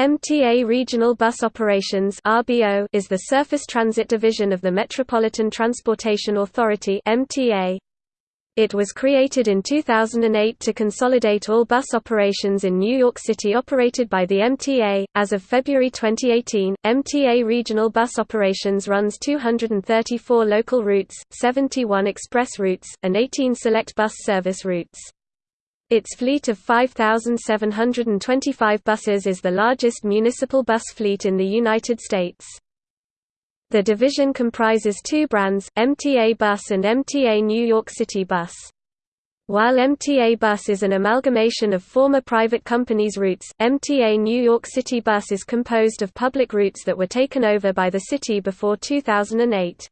MTA Regional Bus Operations (RBO) is the surface transit division of the Metropolitan Transportation Authority (MTA). It was created in 2008 to consolidate all bus operations in New York City operated by the MTA. As of February 2018, MTA Regional Bus Operations runs 234 local routes, 71 express routes, and 18 select bus service routes. Its fleet of 5,725 buses is the largest municipal bus fleet in the United States. The division comprises two brands, MTA Bus and MTA New York City Bus. While MTA Bus is an amalgamation of former private companies' routes, MTA New York City Bus is composed of public routes that were taken over by the city before 2008.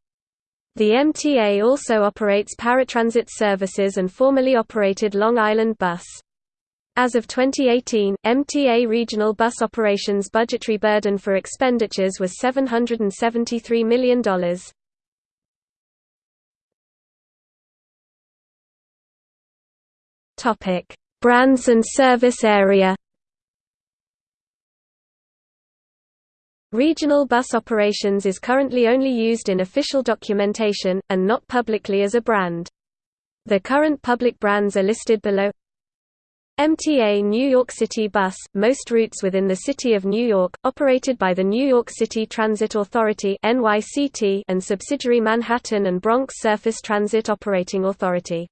The MTA also operates paratransit services and formerly operated Long Island Bus. As of 2018, MTA regional bus operations budgetary burden for expenditures was $773 million. Brands and service area. Regional bus operations is currently only used in official documentation, and not publicly as a brand. The current public brands are listed below MTA New York City Bus, most routes within the City of New York, operated by the New York City Transit Authority and subsidiary Manhattan and Bronx Surface Transit Operating Authority.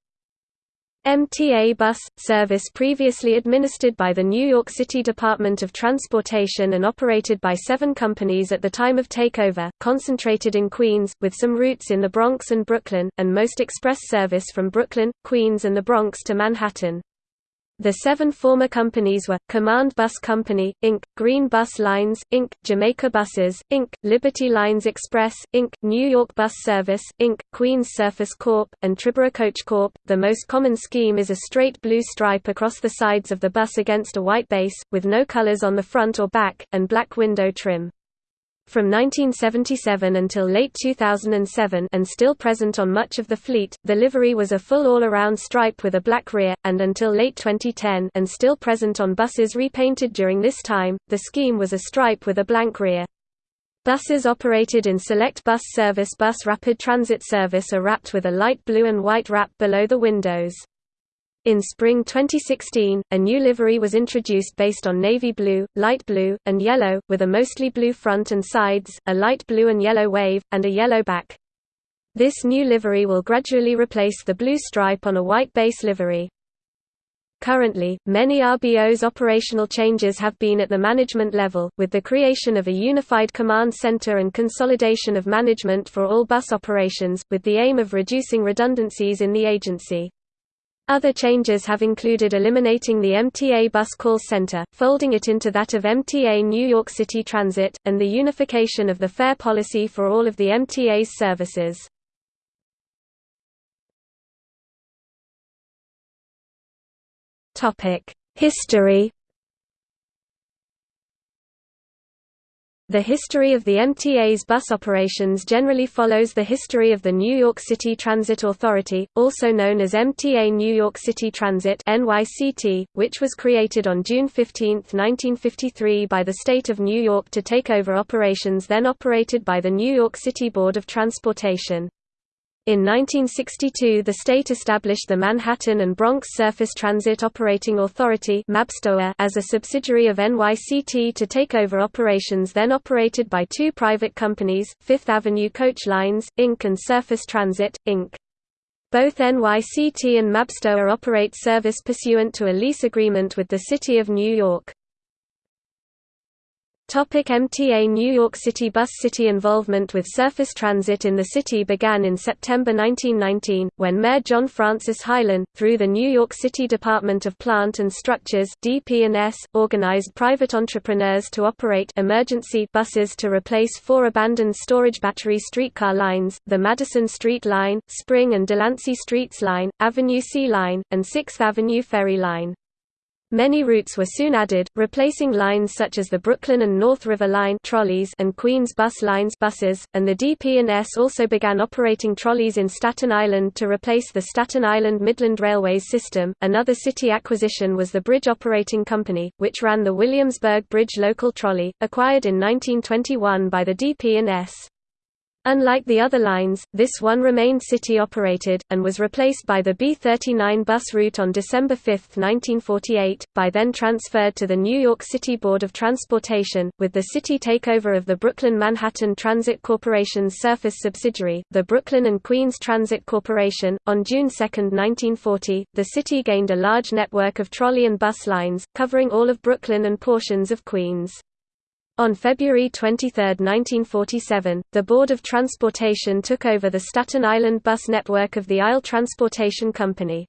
MTA bus, service previously administered by the New York City Department of Transportation and operated by seven companies at the time of takeover, concentrated in Queens, with some routes in the Bronx and Brooklyn, and most express service from Brooklyn, Queens and the Bronx to Manhattan. The seven former companies were, Command Bus Company, Inc., Green Bus Lines, Inc., Jamaica Buses, Inc., Liberty Lines Express, Inc., New York Bus Service, Inc., Queens Surface Corp., and Triborough Coach Corp. The most common scheme is a straight blue stripe across the sides of the bus against a white base, with no colors on the front or back, and black window trim. From 1977 until late 2007 and still present on much of the fleet, the livery was a full all-around stripe with a black rear, and until late 2010 and still present on buses repainted during this time, the scheme was a stripe with a blank rear. Buses operated in Select Bus Service Bus Rapid Transit Service are wrapped with a light blue and white wrap below the windows. In spring 2016, a new livery was introduced based on navy blue, light blue, and yellow, with a mostly blue front and sides, a light blue and yellow wave, and a yellow back. This new livery will gradually replace the blue stripe on a white base livery. Currently, many RBO's operational changes have been at the management level, with the creation of a unified command center and consolidation of management for all bus operations, with the aim of reducing redundancies in the agency. Other changes have included eliminating the MTA bus call center, folding it into that of MTA New York City Transit, and the unification of the fare policy for all of the MTA's services. History The history of the MTA's bus operations generally follows the history of the New York City Transit Authority, also known as MTA New York City Transit NYCT, which was created on June 15, 1953 by the state of New York to take over operations then operated by the New York City Board of Transportation. In 1962 the state established the Manhattan and Bronx Surface Transit Operating Authority as a subsidiary of NYCT to take over operations then operated by two private companies, Fifth Avenue Coach Lines, Inc. and Surface Transit, Inc. Both NYCT and MABSTOA operate service pursuant to a lease agreement with the City of New York. Topic MTA New York City Bus City involvement with surface transit in the city began in September 1919, when Mayor John Francis Hyland, through the New York City Department of Plant and Structures DP&S, organized private entrepreneurs to operate emergency buses to replace four abandoned storage battery streetcar lines, the Madison Street Line, Spring and Delancey Streets Line, Avenue C Line, and 6th Avenue Ferry Line. Many routes were soon added, replacing lines such as the Brooklyn and North River Line trolleys and Queens Bus Lines buses, and the DP&S also began operating trolleys in Staten Island to replace the Staten Island Midland Railways system. Another city acquisition was the Bridge Operating Company, which ran the Williamsburg Bridge local trolley, acquired in 1921 by the DP&S. Unlike the other lines, this one remained city-operated, and was replaced by the B-39 bus route on December 5, 1948, by then transferred to the New York City Board of Transportation, with the city takeover of the Brooklyn-Manhattan Transit Corporation's surface subsidiary, the Brooklyn and Queens Transit Corporation. On June 2, 1940, the city gained a large network of trolley and bus lines, covering all of Brooklyn and portions of Queens. On February 23, 1947, the Board of Transportation took over the Staten Island bus network of the Isle Transportation Company.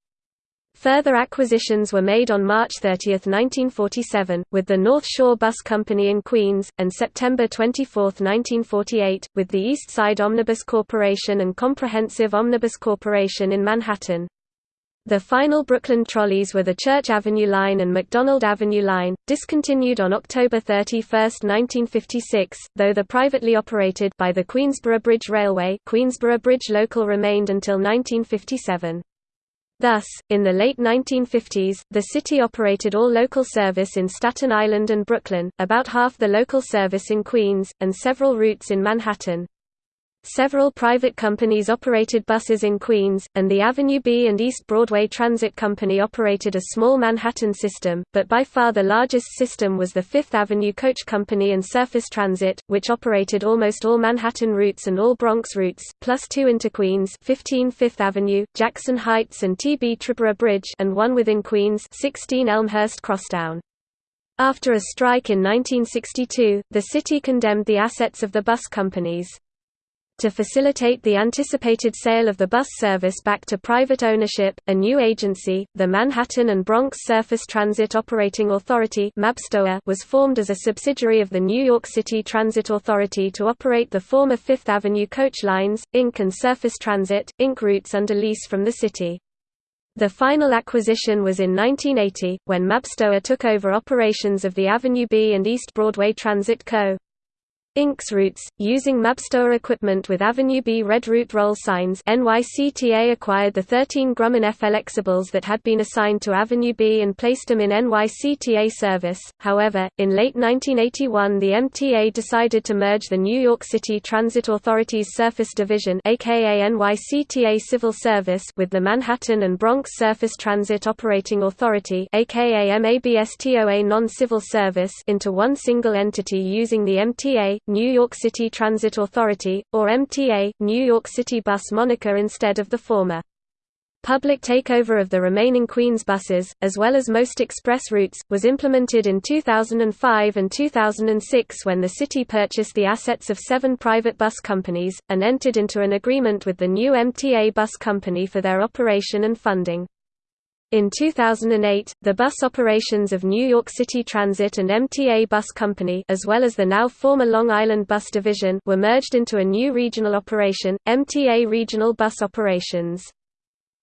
Further acquisitions were made on March 30, 1947, with the North Shore Bus Company in Queens, and September 24, 1948, with the East Side Omnibus Corporation and Comprehensive Omnibus Corporation in Manhattan. The final Brooklyn trolleys were the Church Avenue Line and McDonald Avenue Line, discontinued on October 31, 1956, though the privately operated by the Queensboro Bridge Railway Queensboro Bridge Local remained until 1957. Thus, in the late 1950s, the city operated all local service in Staten Island and Brooklyn, about half the local service in Queens, and several routes in Manhattan. Several private companies operated buses in Queens, and the Avenue B and East Broadway Transit Company operated a small Manhattan system, but by far the largest system was the Fifth Avenue Coach Company and Surface Transit, which operated almost all Manhattan routes and all Bronx routes, plus two into Queens 15 Fifth Avenue, Jackson Heights and T.B. Triborough Bridge and one within Queens 16 Elmhurst Crosstown. After a strike in 1962, the city condemned the assets of the bus companies. To facilitate the anticipated sale of the bus service back to private ownership, a new agency, the Manhattan and Bronx Surface Transit Operating Authority was formed as a subsidiary of the New York City Transit Authority to operate the former Fifth Avenue coach lines, Inc. and Surface Transit, Inc. routes under lease from the city. The final acquisition was in 1980, when Mabstoa took over operations of the Avenue B and East Broadway Transit Co. Inc.'s routes, using Mabstoa equipment with Avenue B red route roll signs NYCTA acquired the 13 Grumman Flexibles that had been assigned to Avenue B and placed them in NYCTA service. However, in late 1981 the MTA decided to merge the New York City Transit Authority's Surface Division aka NYCTA Civil Service with the Manhattan and Bronx Surface Transit Operating Authority aka MABSTOA Non-Civil Service into one single entity using the MTA New York City Transit Authority, or MTA, New York City Bus moniker instead of the former. Public takeover of the remaining Queens buses, as well as most express routes, was implemented in 2005 and 2006 when the city purchased the assets of seven private bus companies, and entered into an agreement with the new MTA bus company for their operation and funding. In 2008, the bus operations of New York City Transit and MTA Bus Company as well as the now former Long Island Bus Division were merged into a new regional operation, MTA Regional Bus Operations.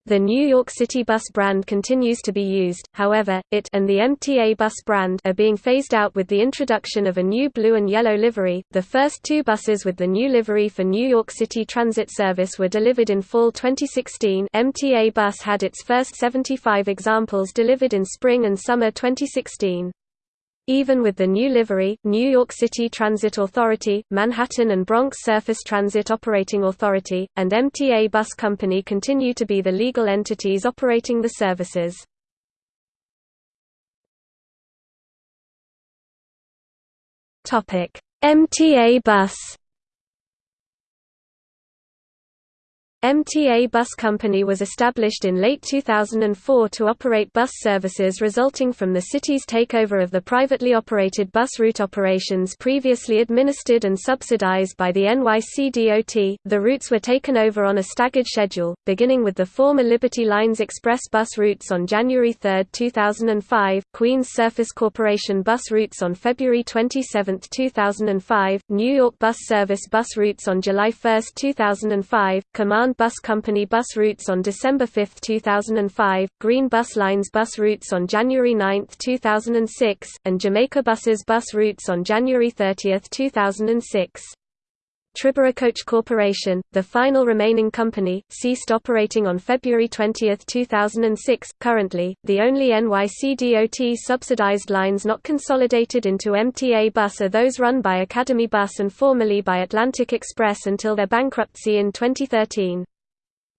The New York City bus brand continues to be used, however, it and the MTA bus brand are being phased out with the introduction of a new blue and yellow livery. The first two buses with the new livery for New York City Transit Service were delivered in fall 2016. MTA bus had its first 75 examples delivered in spring and summer 2016. Even with the new livery, New York City Transit Authority, Manhattan and Bronx Surface Transit Operating Authority, and MTA Bus Company continue to be the legal entities operating the services. MTA Bus MTA Bus Company was established in late 2004 to operate bus services resulting from the city's takeover of the privately operated bus route operations previously administered and subsidized by the NYCDOT. The routes were taken over on a staggered schedule, beginning with the former Liberty Lines express bus routes on January 3, 2005, Queens Surface Corporation bus routes on February 27, 2005, New York Bus Service bus routes on July 1, 2005, Command Bus Company bus routes on December 5, 2005, Green Bus Lines bus routes on January 9, 2006, and Jamaica Buses bus routes on January 30, 2006. Triborough Coach Corporation, the final remaining company, ceased operating on February 20, 2006. Currently, the only NYC DOT subsidized lines not consolidated into MTA Bus are those run by Academy Bus and formerly by Atlantic Express until their bankruptcy in 2013.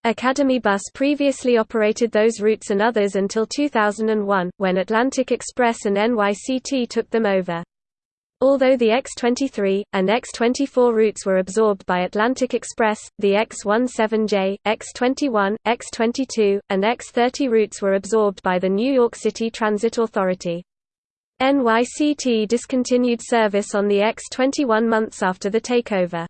Academy Bus previously operated those routes and others until 2001, when Atlantic Express and NYCT took them over. Although the X23, and X24 routes were absorbed by Atlantic Express, the X17J, X21, X22, and X30 routes were absorbed by the New York City Transit Authority. NYCT discontinued service on the X21 months after the takeover.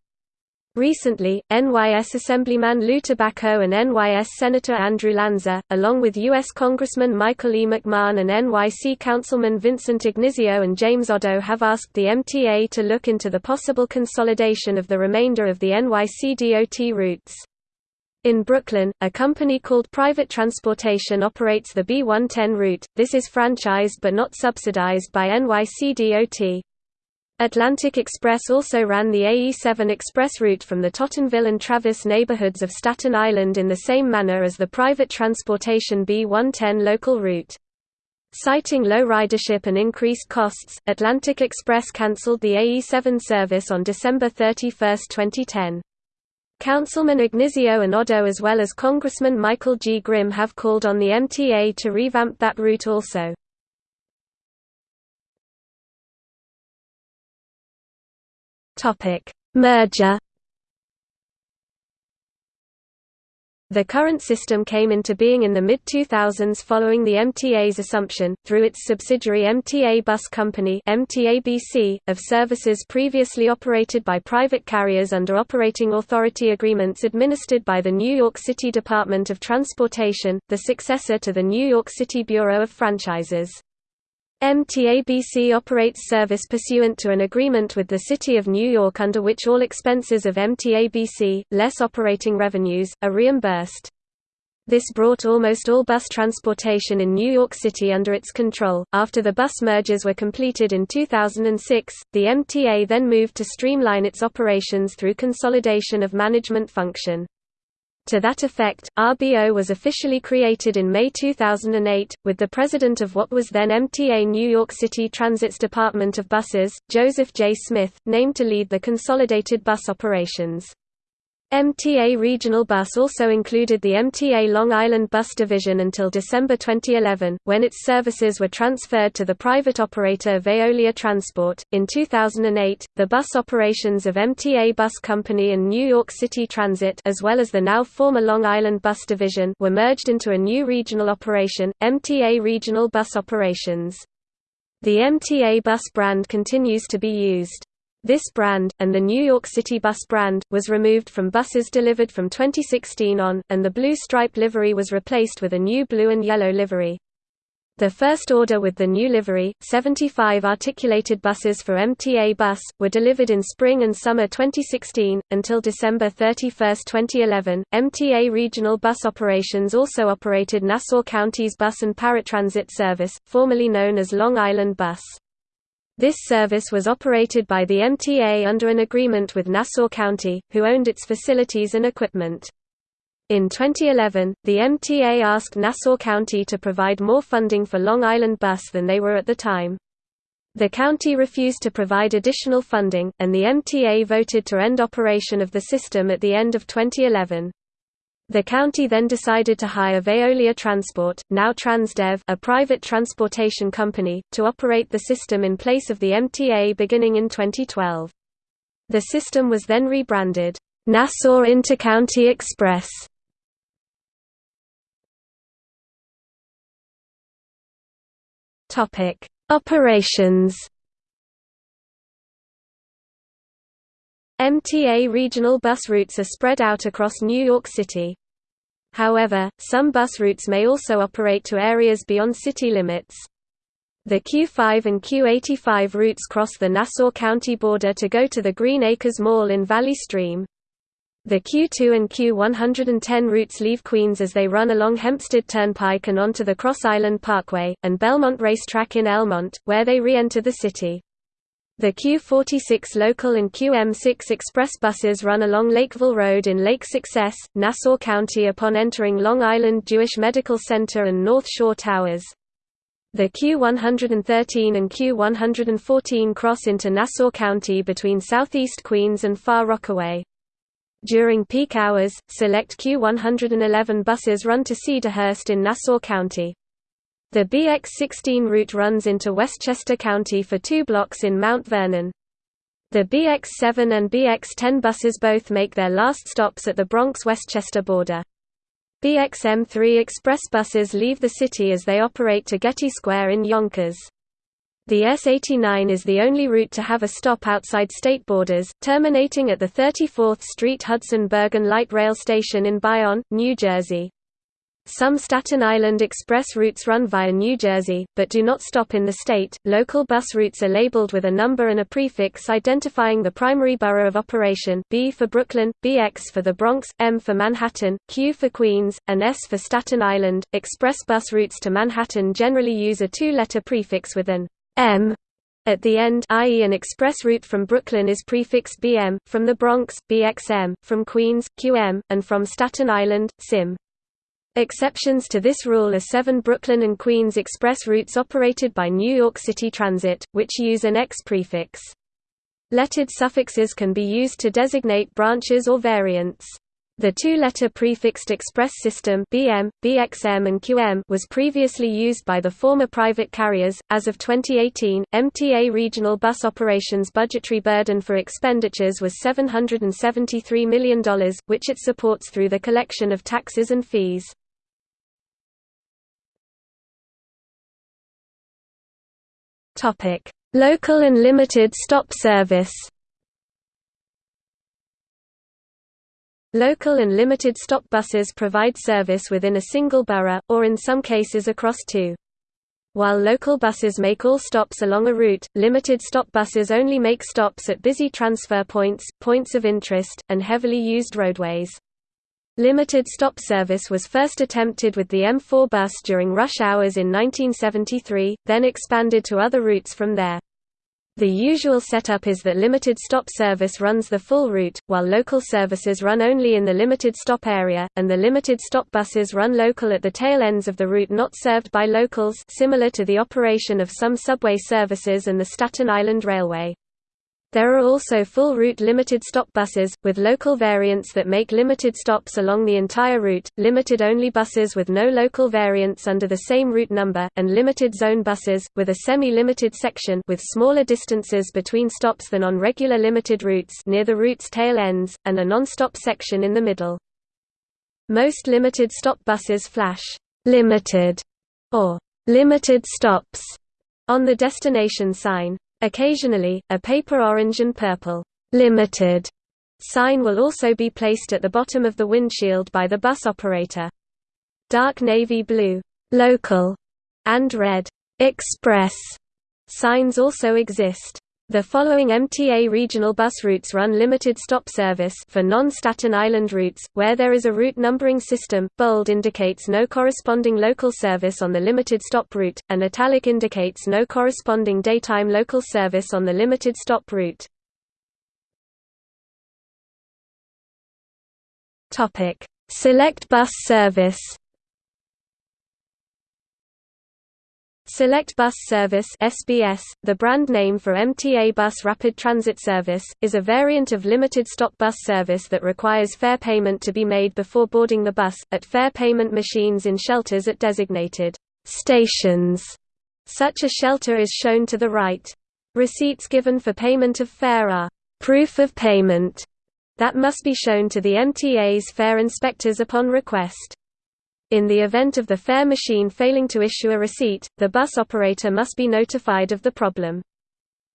Recently, NYS Assemblyman Lou Tobacco and NYS Senator Andrew Lanza, along with U.S. Congressman Michael E. McMahon and NYC Councilman Vincent Ignizio and James Oddo have asked the MTA to look into the possible consolidation of the remainder of the NYC DOT routes. In Brooklyn, a company called Private Transportation operates the B110 route, this is franchised but not subsidized by NYC DOT. Atlantic Express also ran the AE7 express route from the Tottenville and Travis neighborhoods of Staten Island in the same manner as the private transportation B110 local route. Citing low ridership and increased costs, Atlantic Express cancelled the AE7 service on December 31, 2010. Councilman Ignizio and Oddo as well as Congressman Michael G. Grimm have called on the MTA to revamp that route also. Topic: Merger. The current system came into being in the mid-2000s following the MTA's assumption, through its subsidiary MTA Bus Company MTABC, of services previously operated by private carriers under operating authority agreements administered by the New York City Department of Transportation, the successor to the New York City Bureau of Franchises. MTABC operates service pursuant to an agreement with the City of New York under which all expenses of MTABC, less operating revenues, are reimbursed. This brought almost all bus transportation in New York City under its control. After the bus mergers were completed in 2006, the MTA then moved to streamline its operations through consolidation of management function. To that effect, RBO was officially created in May 2008, with the president of what was then MTA New York City Transit's Department of Buses, Joseph J. Smith, named to lead the consolidated bus operations. MTA Regional Bus also included the MTA Long Island Bus Division until December 2011, when its services were transferred to the private operator Veolia Transport. In 2008, the bus operations of MTA Bus Company and New York City Transit, as well as the now former Long Island Bus Division, were merged into a new regional operation, MTA Regional Bus Operations. The MTA bus brand continues to be used. This brand, and the New York City bus brand, was removed from buses delivered from 2016 on, and the blue stripe livery was replaced with a new blue and yellow livery. The first order with the new livery, 75 articulated buses for MTA Bus, were delivered in spring and summer 2016. Until December 31, 2011, MTA Regional Bus Operations also operated Nassau County's bus and paratransit service, formerly known as Long Island Bus. This service was operated by the MTA under an agreement with Nassau County, who owned its facilities and equipment. In 2011, the MTA asked Nassau County to provide more funding for Long Island Bus than they were at the time. The county refused to provide additional funding, and the MTA voted to end operation of the system at the end of 2011. The county then decided to hire Veolia Transport, now Transdev a private transportation company, to operate the system in place of the MTA beginning in 2012. The system was then rebranded, Nassau Intercounty Express. Topic: Operations MTA regional bus routes are spread out across New York City. However, some bus routes may also operate to areas beyond city limits. The Q5 and Q85 routes cross the Nassau County border to go to the Green Acres Mall in Valley Stream. The Q2 and Q110 routes leave Queens as they run along Hempstead Turnpike and onto the Cross Island Parkway, and Belmont Racetrack in Elmont, where they re-enter the city. The Q46 local and QM6 express buses run along Lakeville Road in Lake Success, Nassau County upon entering Long Island Jewish Medical Center and North Shore Towers. The Q113 and Q114 cross into Nassau County between southeast Queens and Far Rockaway. During peak hours, select Q111 buses run to Cedarhurst in Nassau County. The BX16 route runs into Westchester County for two blocks in Mount Vernon. The BX7 and BX10 buses both make their last stops at the Bronx-Westchester border. BXM3 express buses leave the city as they operate to Getty Square in Yonkers. The S89 is the only route to have a stop outside state borders, terminating at the 34th Street Hudson Bergen Light Rail Station in Bayonne, New Jersey. Some Staten Island Express routes run via New Jersey, but do not stop in the state. Local bus routes are labeled with a number and a prefix identifying the primary borough of operation B for Brooklyn, BX for the Bronx, M for Manhattan, Q for Queens, and S for Staten Island. Express bus routes to Manhattan generally use a two letter prefix with an M at the end i.e. an express route from Brooklyn is prefixed BM, from the Bronx, BXM, from Queens, QM, and from Staten Island, SIM. Exceptions to this rule are seven Brooklyn and Queens express routes operated by New York City Transit, which use an X prefix. Lettered suffixes can be used to designate branches or variants. The two-letter prefixed express system BM, BXM and QM was previously used by the former private carriers. As of 2018, MTA regional bus operations budgetary burden for expenditures was $773 million, which it supports through the collection of taxes and fees. Local and limited stop service Local and limited stop buses provide service within a single borough, or in some cases across two. While local buses make all stops along a route, limited stop buses only make stops at busy transfer points, points of interest, and heavily used roadways. Limited stop service was first attempted with the M4 bus during rush hours in 1973, then expanded to other routes from there. The usual setup is that limited stop service runs the full route, while local services run only in the limited stop area, and the limited stop buses run local at the tail ends of the route not served by locals similar to the operation of some subway services and the Staten Island Railway. There are also full-route limited-stop buses, with local variants that make limited stops along the entire route, limited-only buses with no local variants under the same route number, and limited-zone buses, with a semi-limited section with smaller distances between stops than on regular limited routes near the route's tail ends, and a non-stop section in the middle. Most limited-stop buses flash «limited» or «limited stops» on the destination sign. Occasionally, a paper orange and purple limited sign will also be placed at the bottom of the windshield by the bus operator. Dark navy blue local and red express signs also exist. The following MTA regional bus routes run limited stop service for non-Staten Island routes, where there is a route numbering system, bold indicates no corresponding local service on the limited stop route, and italic indicates no corresponding daytime local service on the limited stop route. Select bus service Select Bus Service (SBS), the brand name for MTA Bus Rapid Transit Service, is a variant of limited stop bus service that requires fare payment to be made before boarding the bus at fare payment machines in shelters at designated stations. Such a shelter is shown to the right. Receipts given for payment of fare are proof of payment that must be shown to the MTA's fare inspectors upon request. In the event of the fare machine failing to issue a receipt, the bus operator must be notified of the problem.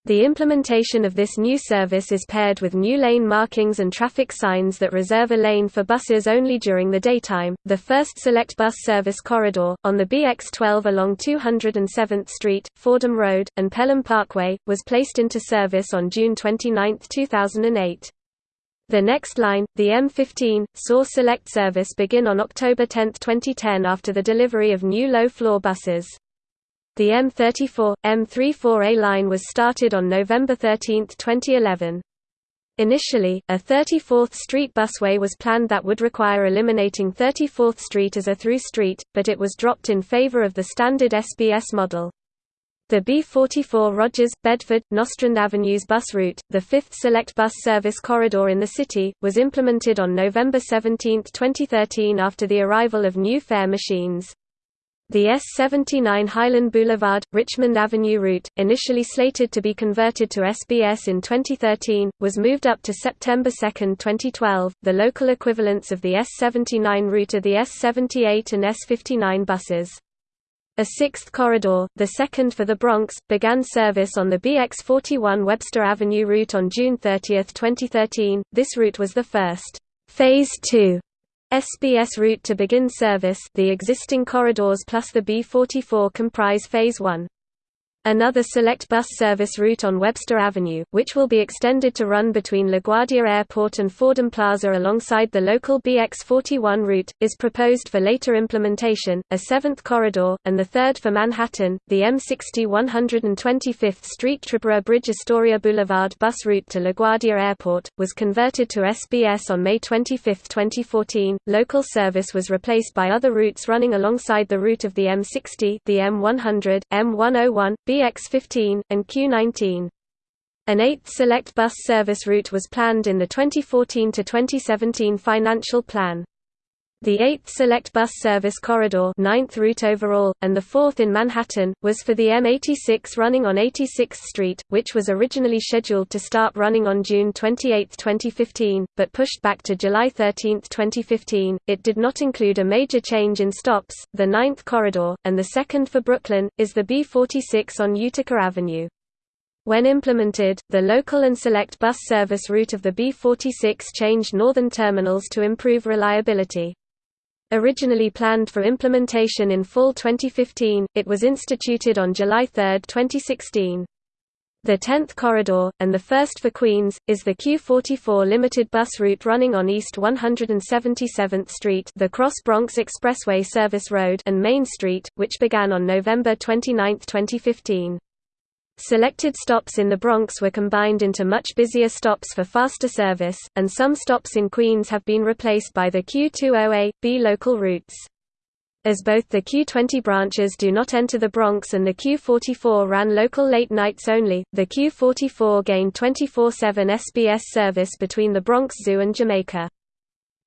The implementation of this new service is paired with new lane markings and traffic signs that reserve a lane for buses only during the daytime. The first select bus service corridor, on the BX12 along 207th Street, Fordham Road, and Pelham Parkway, was placed into service on June 29, 2008. The next line, the M15, saw select service begin on October 10, 2010 after the delivery of new low-floor buses. The M34, M34A line was started on November 13, 2011. Initially, a 34th Street busway was planned that would require eliminating 34th Street as a through street, but it was dropped in favor of the standard SBS model. The B44 Rogers, Bedford, Nostrand Avenues bus route, the fifth select bus service corridor in the city, was implemented on November 17, 2013 after the arrival of new fare machines. The S79 Highland Boulevard, Richmond Avenue route, initially slated to be converted to SBS in 2013, was moved up to September 2, 2012. The local equivalents of the S79 route are the S78 and S59 buses. A sixth corridor, the second for the Bronx, began service on the BX41 Webster Avenue route on June 30, 2013. This route was the first Phase 2 SBS route to begin service. The existing corridors plus the B44 comprise Phase 1. Another select bus service route on Webster Avenue, which will be extended to run between LaGuardia Airport and Fordham Plaza alongside the local BX41 route, is proposed for later implementation. A seventh corridor, and the third for Manhattan, the M60 125th Street Triborough Bridge Astoria Boulevard bus route to LaGuardia Airport, was converted to SBS on May 25, 2014. Local service was replaced by other routes running alongside the route of the M60, the M100, M101, BX15, and Q19. An eighth select bus service route was planned in the 2014–2017 financial plan. The 8th Select Bus Service Corridor 9th route overall, and the 4th in Manhattan, was for the M86 running on 86th Street, which was originally scheduled to start running on June 28, 2015, but pushed back to July 13, 2015. It did not include a major change in stops. The 9th corridor, and the second for Brooklyn, is the B46 on Utica Avenue. When implemented, the local and select bus service route of the B46 changed northern terminals to improve reliability. Originally planned for implementation in fall 2015, it was instituted on July 3, 2016. The 10th corridor, and the first for Queens, is the Q44 limited bus route running on East 177th Street the Cross Bronx Expressway Service Road and Main Street, which began on November 29, 2015. Selected stops in the Bronx were combined into much busier stops for faster service, and some stops in Queens have been replaced by the Q20A, B local routes. As both the Q20 branches do not enter the Bronx and the Q44 ran local late nights only, the Q44 gained 24-7 SBS service between the Bronx Zoo and Jamaica.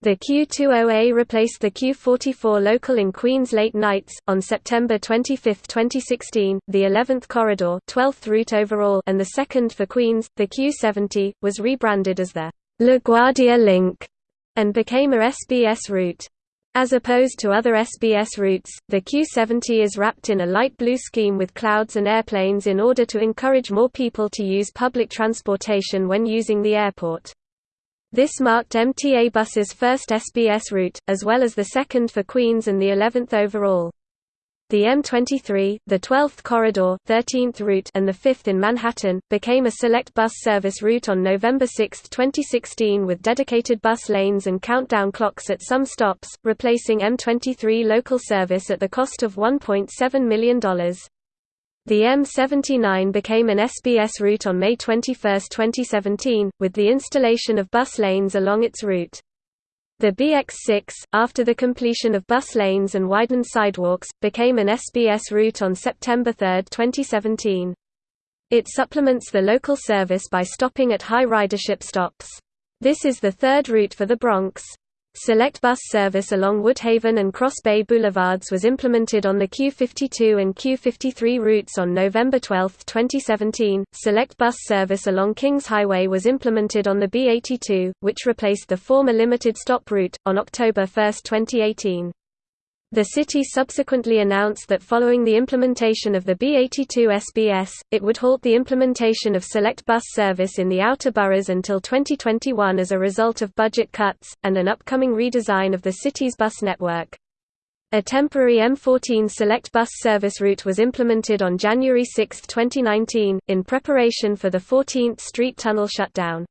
The Q20A replaced the Q44 local in Queens late nights. On September 25, 2016, the 11th corridor, 12th route overall, and the second for Queens, the Q70, was rebranded as the LaGuardia Link and became a SBS route. As opposed to other SBS routes, the Q70 is wrapped in a light blue scheme with clouds and airplanes in order to encourage more people to use public transportation when using the airport. This marked MTA Bus's first SBS route, as well as the second for Queens and the 11th overall. The M23, the 12th corridor 13th route and the 5th in Manhattan, became a select bus service route on November 6, 2016 with dedicated bus lanes and countdown clocks at some stops, replacing M23 local service at the cost of $1.7 million. The M79 became an SBS route on May 21, 2017, with the installation of bus lanes along its route. The BX6, after the completion of bus lanes and widened sidewalks, became an SBS route on September 3, 2017. It supplements the local service by stopping at high ridership stops. This is the third route for the Bronx. Select bus service along Woodhaven and Cross Bay Boulevards was implemented on the Q52 and Q53 routes on November 12, 2017. Select bus service along Kings Highway was implemented on the B82, which replaced the former limited stop route, on October 1, 2018. The city subsequently announced that following the implementation of the B82 SBS, it would halt the implementation of select bus service in the outer boroughs until 2021 as a result of budget cuts, and an upcoming redesign of the city's bus network. A temporary M14 select bus service route was implemented on January 6, 2019, in preparation for the 14th Street Tunnel shutdown.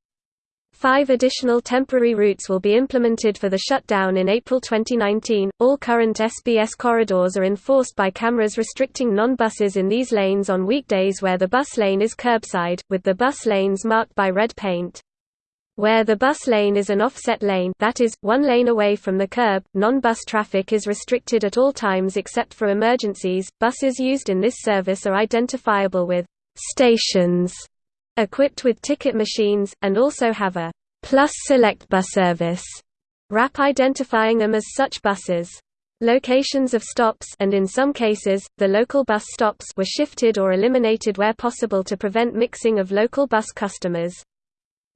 Five additional temporary routes will be implemented for the shutdown in April 2019. All current SBS corridors are enforced by cameras restricting non buses in these lanes on weekdays where the bus lane is curbside, with the bus lanes marked by red paint. Where the bus lane is an offset lane that is, one lane away from the curb, non-bus traffic is restricted at all times except for emergencies. Buses used in this service are identifiable with stations equipped with ticket machines, and also have a Plus Select bus service wrap identifying them as such buses. Locations of stops and in some cases, the local bus stops were shifted or eliminated where possible to prevent mixing of local bus customers.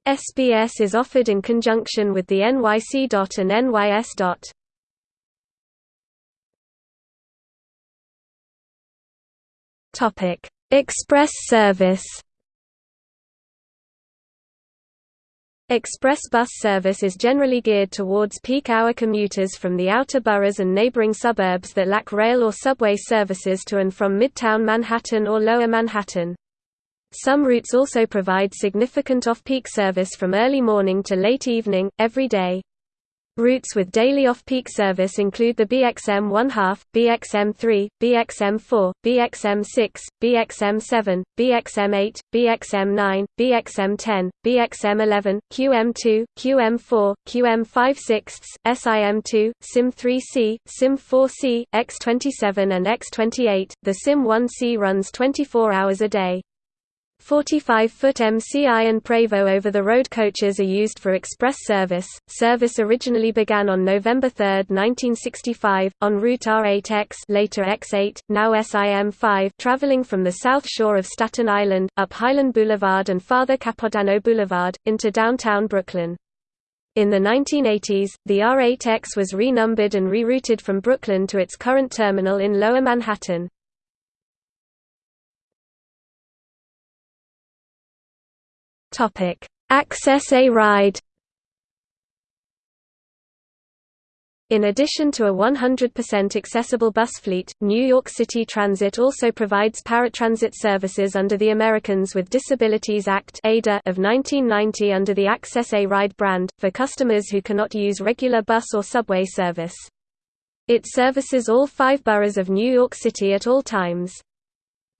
SBS is offered in conjunction with the NYC DOT and NYS DOT. Express service Express bus service is generally geared towards peak-hour commuters from the outer boroughs and neighboring suburbs that lack rail or subway services to and from Midtown Manhattan or Lower Manhattan. Some routes also provide significant off-peak service from early morning to late evening, every day. Routes with daily off-peak service include the BXM 1 2 BXM 3, BXM 4, BXM 6, BXM 7, BXM 8, BXM 9, BXM 10, BXM 11, QM 2, QM 4, QM 5 6, SIM 2, SIM 3C, SIM 4C, X27 and X28. The SIM 1C runs 24 hours a day. 45-foot MCI and Prevost over-the-road coaches are used for express service. Service originally began on November 3, 1965, on route R8X later X8, now SIM5 traveling from the south shore of Staten Island, up Highland Boulevard and Father Capodanno Boulevard, into downtown Brooklyn. In the 1980s, the R8X was renumbered and rerouted from Brooklyn to its current terminal in Lower Manhattan. Topic: Access A ride. In addition to a 100% accessible bus fleet, New York City Transit also provides paratransit services under the Americans with Disabilities Act of 1990 under the Access A Ride brand, for customers who cannot use regular bus or subway service. It services all five boroughs of New York City at all times.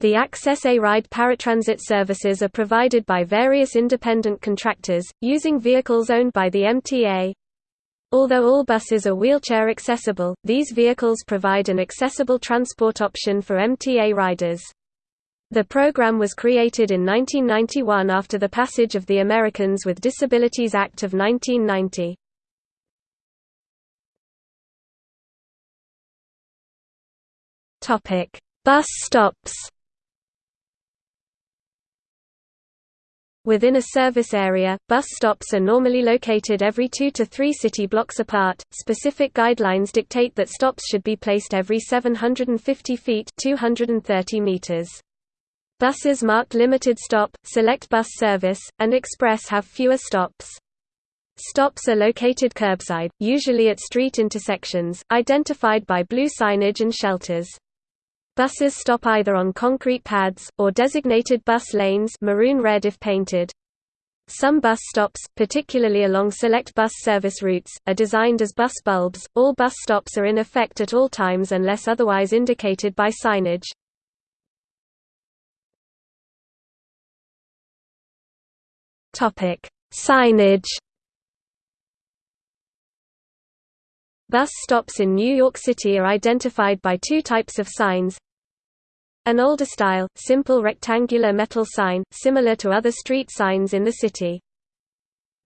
The Access A-Ride paratransit services are provided by various independent contractors, using vehicles owned by the MTA. Although all buses are wheelchair accessible, these vehicles provide an accessible transport option for MTA riders. The program was created in 1991 after the passage of the Americans with Disabilities Act of 1990. Bus stops Within a service area, bus stops are normally located every two to three city blocks apart. Specific guidelines dictate that stops should be placed every 750 feet (230 meters). Buses marked limited stop, select bus service, and express have fewer stops. Stops are located curbside, usually at street intersections, identified by blue signage and shelters. Buses stop either on concrete pads, or designated bus lanes maroon red if painted. Some bus stops, particularly along select bus service routes, are designed as bus bulbs. All bus stops are in effect at all times unless otherwise indicated by signage. Topic: Signage Bus stops in New York City are identified by two types of signs an older style, simple rectangular metal sign, similar to other street signs in the city.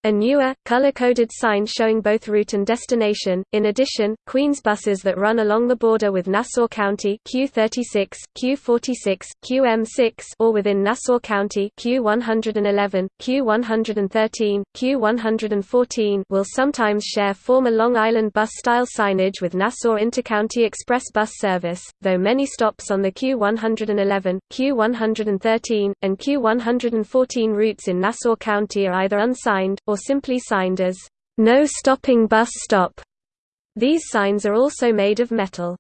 A newer, color-coded sign showing both route and destination. In addition, Queens buses that run along the border with Nassau County Q36, Q46, QM6 or within Nassau County Q111, Q113, Q114 will sometimes share former Long Island bus-style signage with Nassau Intercounty Express bus service, though many stops on the Q111, Q113, and Q114 routes in Nassau County are either unsigned, or simply signed as, "'No Stopping Bus Stop'". These signs are also made of metal.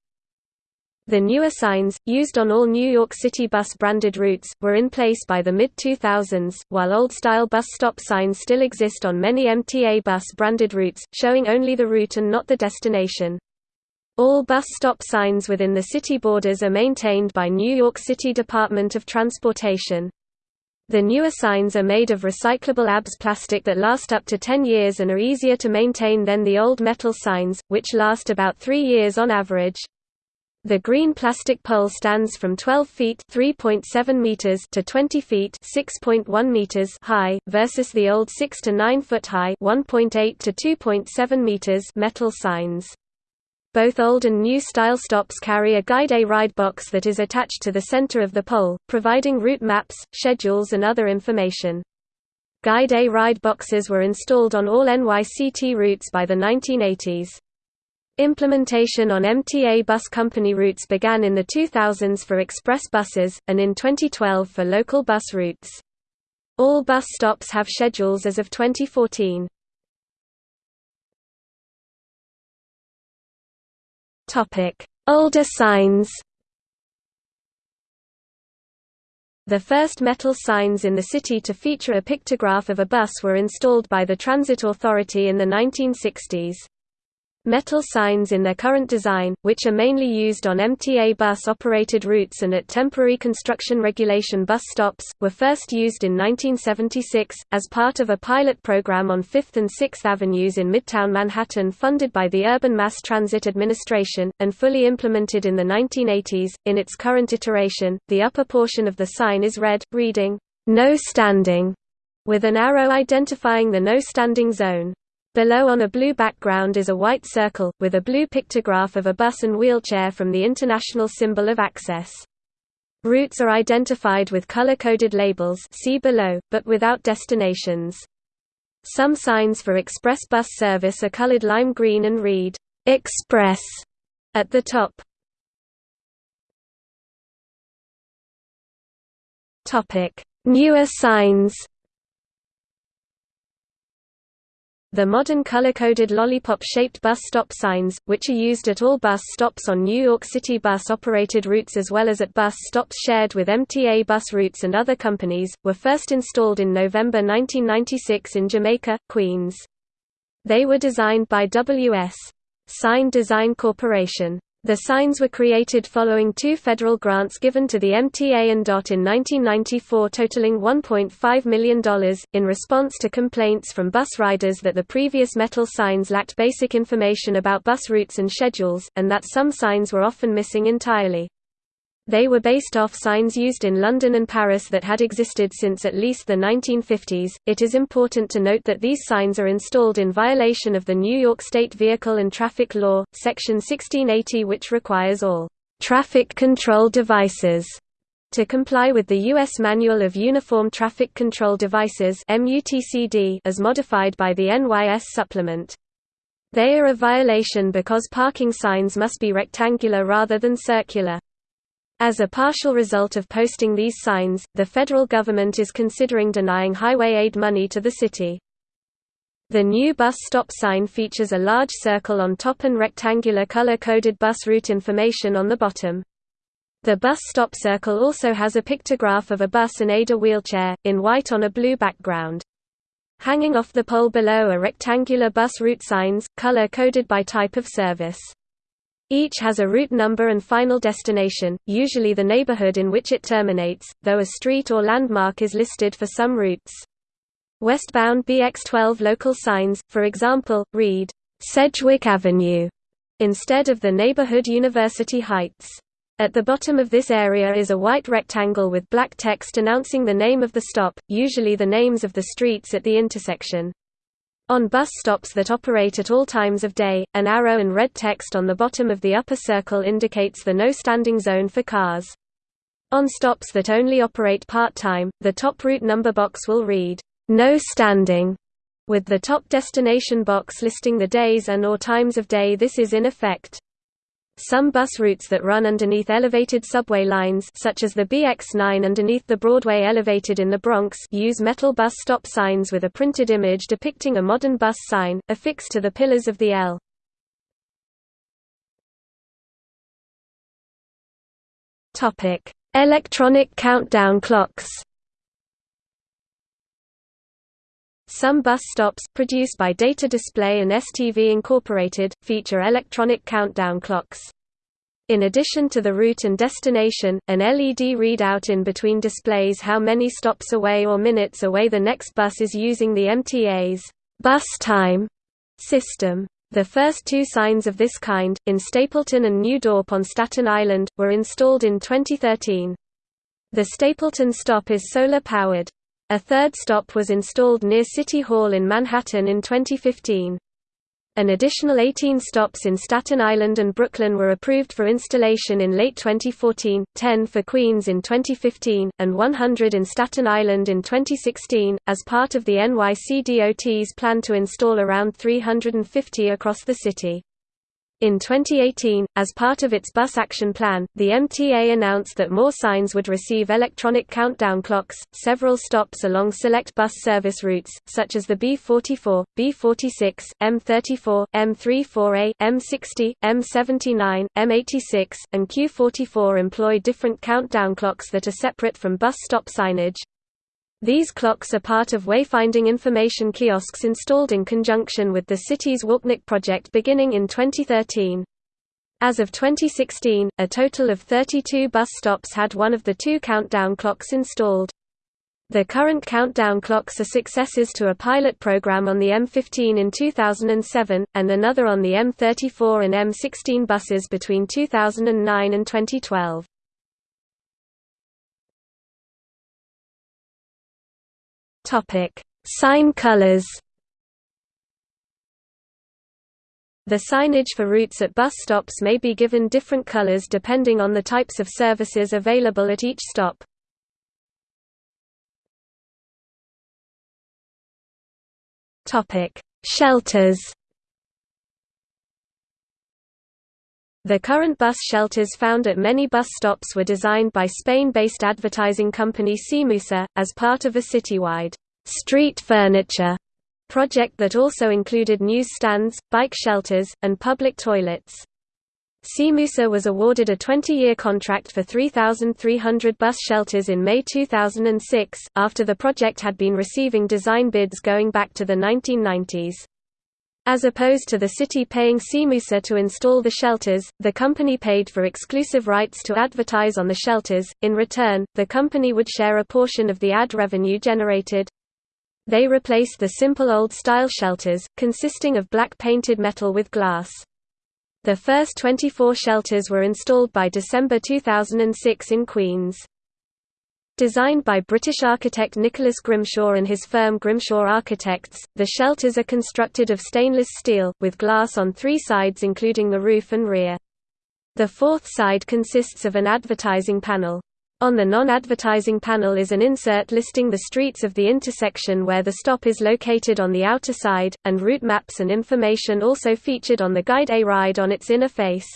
The newer signs, used on all New York City bus branded routes, were in place by the mid-2000s, while old-style bus stop signs still exist on many MTA bus branded routes, showing only the route and not the destination. All bus stop signs within the city borders are maintained by New York City Department of Transportation. The newer signs are made of recyclable ABS plastic that last up to 10 years and are easier to maintain than the old metal signs, which last about 3 years on average. The green plastic pole stands from 12 feet (3.7 meters) to 20 feet (6.1 meters) high versus the old 6 to 9 foot high (1.8 to 2.7 meters) metal signs. Both old and new style stops carry a Guide A ride box that is attached to the center of the pole, providing route maps, schedules and other information. Guide A ride boxes were installed on all NYCT routes by the 1980s. Implementation on MTA bus company routes began in the 2000s for express buses, and in 2012 for local bus routes. All bus stops have schedules as of 2014. Older signs The first metal signs in the city to feature a pictograph of a bus were installed by the Transit Authority in the 1960s. Metal signs in their current design, which are mainly used on MTA bus-operated routes and at temporary construction regulation bus stops, were first used in 1976, as part of a pilot program on 5th and 6th Avenues in Midtown Manhattan funded by the Urban Mass Transit Administration, and fully implemented in the 1980s. In its current iteration, the upper portion of the sign is red, reading, No Standing, with an arrow identifying the no standing zone. Below on a blue background is a white circle, with a blue pictograph of a bus and wheelchair from the International Symbol of Access. Routes are identified with color-coded labels see below, but without destinations. Some signs for express bus service are colored lime green and read, "'Express' at the top. Newer signs The modern color-coded lollipop-shaped bus stop signs, which are used at all bus stops on New York City bus-operated routes as well as at bus stops shared with MTA bus routes and other companies, were first installed in November 1996 in Jamaica, Queens. They were designed by W.S. Sign Design Corporation. The signs were created following two federal grants given to the MTA and DOT in 1994 totaling $1.5 million, in response to complaints from bus riders that the previous metal signs lacked basic information about bus routes and schedules, and that some signs were often missing entirely. They were based off signs used in London and Paris that had existed since at least the 1950s. It is important to note that these signs are installed in violation of the New York State Vehicle and Traffic Law, Section 1680, which requires all traffic control devices to comply with the U.S. Manual of Uniform Traffic Control Devices as modified by the NYS Supplement. They are a violation because parking signs must be rectangular rather than circular. As a partial result of posting these signs, the federal government is considering denying highway aid money to the city. The new bus stop sign features a large circle on top and rectangular color-coded bus route information on the bottom. The bus stop circle also has a pictograph of a bus and aider wheelchair, in white on a blue background. Hanging off the pole below are rectangular bus route signs, color-coded by type of service. Each has a route number and final destination, usually the neighborhood in which it terminates, though a street or landmark is listed for some routes. Westbound BX12 local signs, for example, read, "'Sedgwick Avenue' instead of the neighborhood University Heights. At the bottom of this area is a white rectangle with black text announcing the name of the stop, usually the names of the streets at the intersection. On bus stops that operate at all times of day, an arrow and red text on the bottom of the upper circle indicates the no standing zone for cars. On stops that only operate part-time, the top route number box will read, "'No standing' with the top destination box listing the days and or times of day this is in effect. Some bus routes that run underneath elevated subway lines such as the BX9 underneath the Broadway elevated in the Bronx use metal bus stop signs with a printed image depicting a modern bus sign, affixed to the pillars of the L. Electronic countdown clocks. Some bus stops, produced by Data Display and STV Incorporated, feature electronic countdown clocks. In addition to the route and destination, an LED readout in between displays how many stops away or minutes away the next bus is using the MTA's bus time system. The first two signs of this kind, in Stapleton and New Dorp on Staten Island, were installed in 2013. The Stapleton stop is solar-powered. A third stop was installed near City Hall in Manhattan in 2015. An additional 18 stops in Staten Island and Brooklyn were approved for installation in late 2014, 10 for Queens in 2015, and 100 in Staten Island in 2016, as part of the NYC DOT's plan to install around 350 across the city. In 2018, as part of its bus action plan, the MTA announced that more signs would receive electronic countdown clocks. Several stops along select bus service routes, such as the B44, B46, M34, M34A, M60, M79, M86, and Q44 employ different countdown clocks that are separate from bus stop signage, these clocks are part of wayfinding information kiosks installed in conjunction with the city's WalkNYC project beginning in 2013. As of 2016, a total of 32 bus stops had one of the two countdown clocks installed. The current countdown clocks are successors to a pilot program on the M15 in 2007, and another on the M34 and M16 buses between 2009 and 2012. Topic: Sign colors. The signage for routes at bus stops may be given different colors depending on the types of services available at each stop. Topic: Shelters. The current bus shelters found at many bus stops were designed by Spain-based advertising company Cemusa, as part of a citywide street furniture project that also included newsstands, bike shelters, and public toilets. Cemusa was awarded a 20-year contract for 3,300 bus shelters in May 2006, after the project had been receiving design bids going back to the 1990s. As opposed to the city paying Cemusa to install the shelters, the company paid for exclusive rights to advertise on the shelters. In return, the company would share a portion of the ad revenue generated. They replaced the simple old-style shelters, consisting of black painted metal with glass. The first 24 shelters were installed by December 2006 in Queens. Designed by British architect Nicholas Grimshaw and his firm Grimshaw Architects, the shelters are constructed of stainless steel, with glass on three sides including the roof and rear. The fourth side consists of an advertising panel. On the non-advertising panel is an insert listing the streets of the intersection where the stop is located on the outer side, and route maps and information also featured on the guide A ride on its inner face.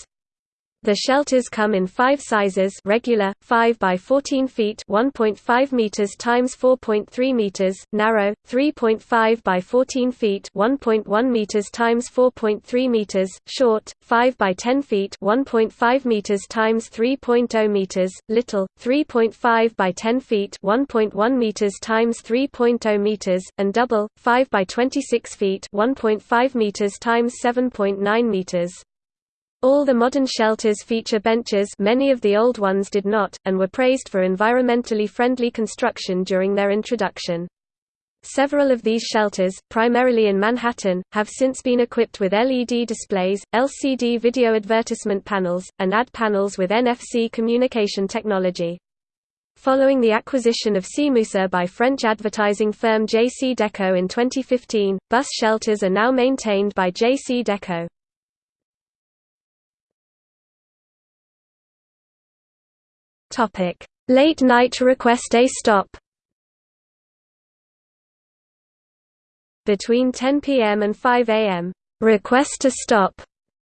The shelters come in five sizes regular, 5 by 14 feet 1.5 meters times 4.3 meters, narrow, 3.5 by 14 feet 1.1 meters times 4.3 meters, short, 5 by 10 feet 1.5 meters times 3.0 meters, little, 3.5 by 10 feet 1.1 meters times 3.0 meters, and double, 5 by 26 feet 1.5 meters times 7.9 meters. All the modern shelters feature benches many of the old ones did not, and were praised for environmentally friendly construction during their introduction. Several of these shelters, primarily in Manhattan, have since been equipped with LED displays, LCD video advertisement panels, and ad panels with NFC communication technology. Following the acquisition of Cemusa by French advertising firm JC Deco in 2015, bus shelters are now maintained by JCDecaux. Topic: Late night request a stop. Between 10 p.m. and 5 a.m., request to stop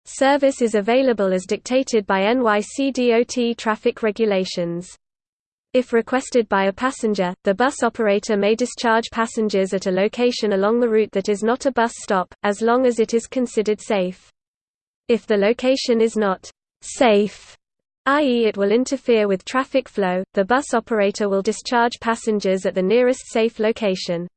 service is available as dictated by NYC DOT traffic regulations. If requested by a passenger, the bus operator may discharge passengers at a location along the route that is not a bus stop, as long as it is considered safe. If the location is not safe, i.e. it will interfere with traffic flow, the bus operator will discharge passengers at the nearest safe location.